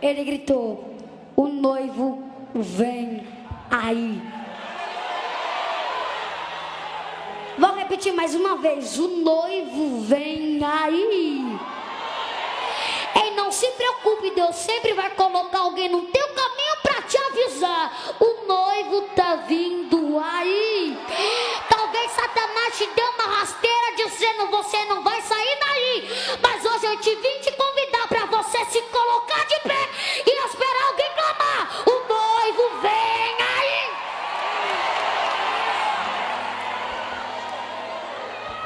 Ele gritou: O noivo vem aí. Vou repetir mais uma vez: O noivo vem aí. E não se preocupe, Deus sempre vai colocar alguém no teu caminho para te avisar. O noivo tá vindo aí. Talvez Satanás te deu uma rasteira dizendo você não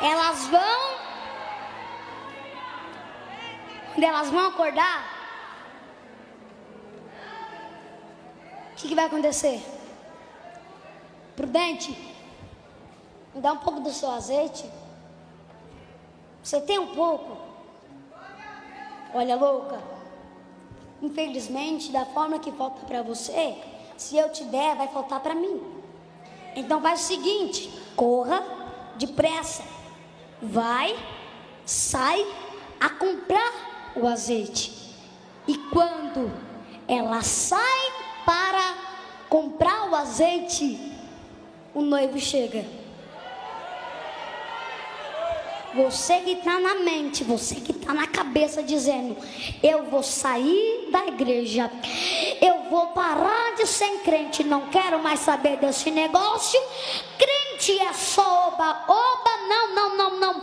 Elas vão quando elas vão acordar, o que, que vai acontecer? Prudente, me dá um pouco do seu azeite. Você tem um pouco? Olha, louca. Infelizmente, da forma que falta para você, se eu te der, vai faltar para mim. Então faz o seguinte: corra depressa. Vai, sai a comprar o azeite. E quando ela sai para comprar o azeite, o noivo chega. Você que está na mente, você que está na cabeça dizendo: Eu vou sair da igreja, eu vou parar de ser crente, não quero mais saber desse negócio. Crente é só oba, oba, não, não, não,